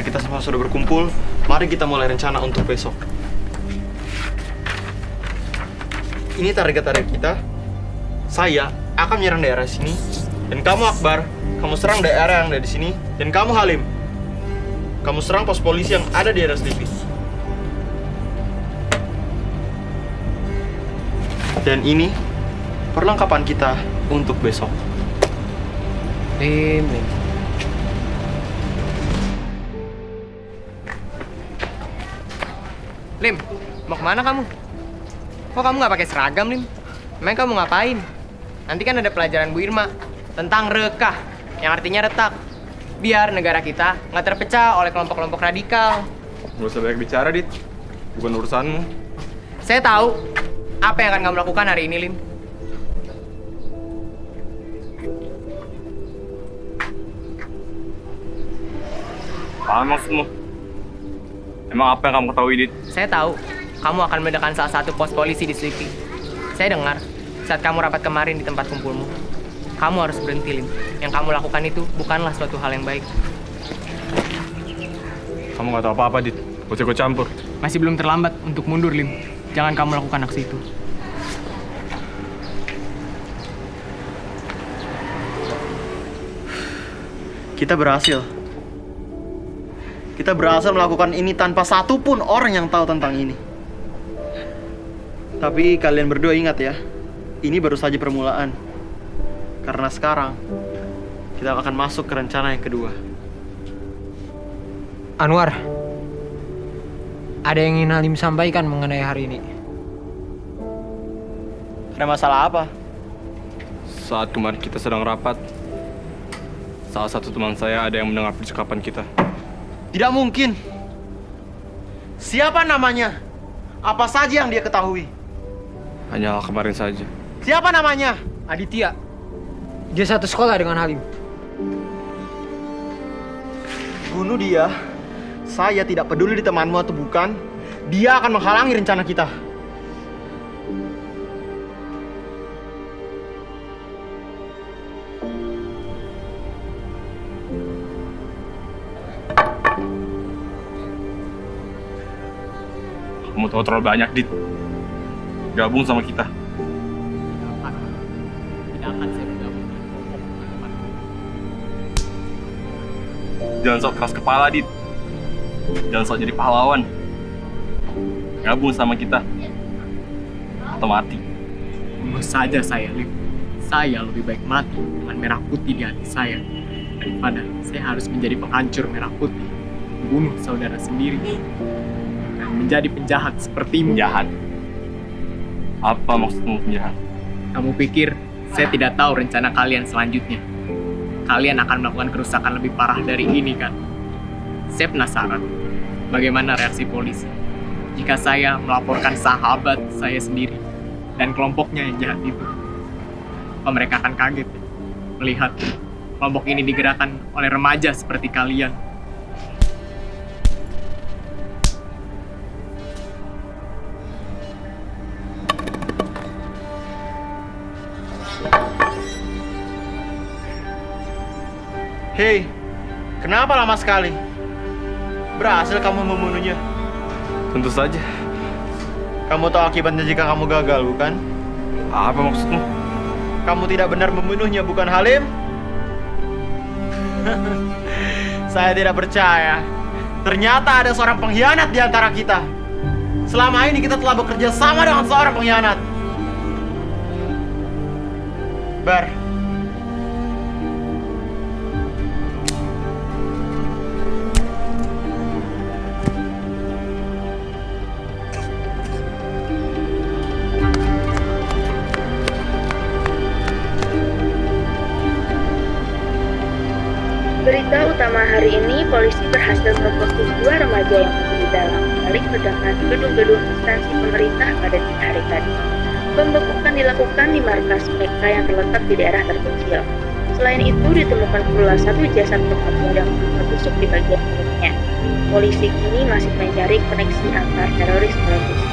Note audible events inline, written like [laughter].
Karena kita semua sudah berkumpul, mari kita mulai rencana untuk besok. Ini target-target kita. Saya akan menyerang daerah sini, dan kamu Akbar, kamu serang daerah yang ada di sini, dan kamu Halim, kamu serang pos polisi yang ada di RSTV. Dan ini perlengkapan kita untuk besok. Lim, Lim. Mau ke mana kamu? Kok kamu nggak pakai seragam, Lim? Emang kamu ngapain? Nanti kan ada pelajaran Bu Irma tentang rekah, yang artinya retak. Biar negara kita nggak terpecah oleh kelompok-kelompok radikal. Gak usah banyak bicara, Dit. Bukan urusanmu. Saya tahu apa yang akan kamu lakukan hari ini, Lim. Apa maksudmu? Emang apa yang kamu ketahui, Dit? Saya tahu kamu akan meledakan salah satu pos polisi di Sleepy. Saya dengar saat kamu rapat kemarin di tempat kumpulmu. Kamu harus berhenti, Lim. Yang kamu lakukan itu bukanlah suatu hal yang baik. Kamu gak tahu apa-apa, Dit. Ikut campur. Masih belum terlambat untuk mundur, Lim. Jangan kamu lakukan aksi itu. Kita berhasil. Kita berhasil melakukan ini tanpa satupun orang yang tahu tentang ini. Tapi kalian berdua ingat ya, ini baru saja permulaan. Karena sekarang kita akan masuk ke rencana yang kedua. Anwar, ada yang ingin Halim sampaikan mengenai hari ini. Ada masalah apa? Saat kemarin kita sedang rapat, salah satu teman saya ada yang mendengar percakapan kita. Tidak mungkin. Siapa namanya? Apa saja yang dia ketahui? Hanyalah kemarin saja. Siapa namanya? Aditya, dia satu sekolah dengan Halim. Bunuh dia. Saya tidak peduli di temanmu atau bukan. Dia akan menghalangi rencana kita. Kamu tahu terlalu banyak, Dit. Gabung sama kita. Jangan sok keras kepala, Dit. Jangan sok jadi pahlawan. Gabung sama kita. Atau mati. Bunuh saja saya, Lim. Saya lebih baik mati dengan merah putih di hati saya daripada saya harus menjadi penghancur merah putih, membunuh saudara sendiri, menjadi penjahat sepertimu. Penjahat. Apa maksudmu penjahat? Kamu pikir saya tidak tahu rencana kalian selanjutnya? Kalian akan melakukan kerusakan lebih parah dari ini kan? Saya penasaran bagaimana reaksi polisi jika saya melaporkan sahabat saya sendiri dan kelompoknya yang jahat itu. Apa mereka akan kaget melihat kelompok ini digerakkan oleh remaja seperti kalian? Hei, kenapa lama sekali? Berhasil kamu membunuhnya. Tentu saja. Kamu tahu akibatnya jika kamu gagal, bukan? Apa maksudmu? Kamu tidak benar membunuhnya, bukan Halim? [laughs] Saya tidak percaya. Ternyata ada seorang pengkhianat di antara kita. Selama ini kita telah bekerja sama dengan seorang pengkhianat. Bar, Berita utama hari ini, polisi berhasil memfokus dua remaja yang di dalam balik ledakan gedung-gedung instansi pemerintah pada hari tadi. Pembekukan dilakukan di markas mereka yang terletak di daerah terpencil. Selain itu, ditemukan pula satu jasad remaja yang tertusuk di bagian perutnya. Polisi kini masih mencari koneksi antar teroris dalam